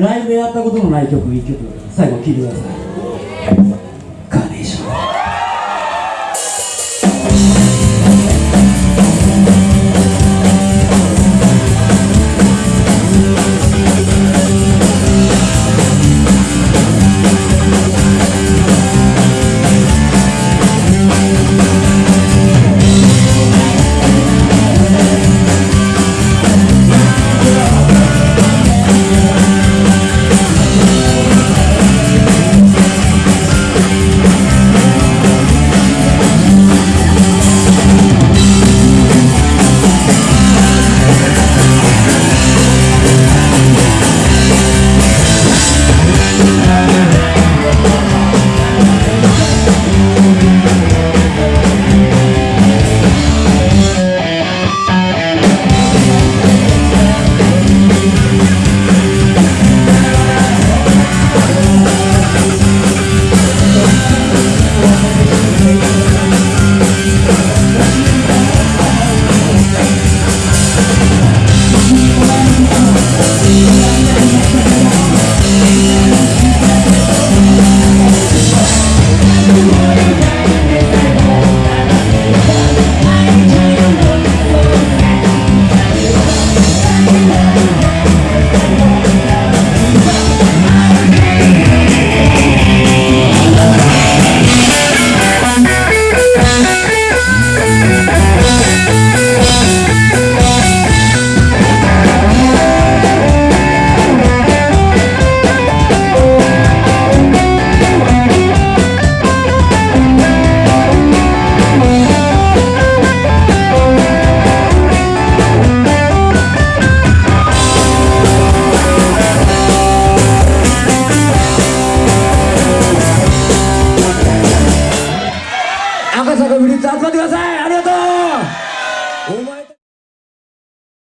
ライブでやったことのない曲1曲最後聴いてください。カーネーション。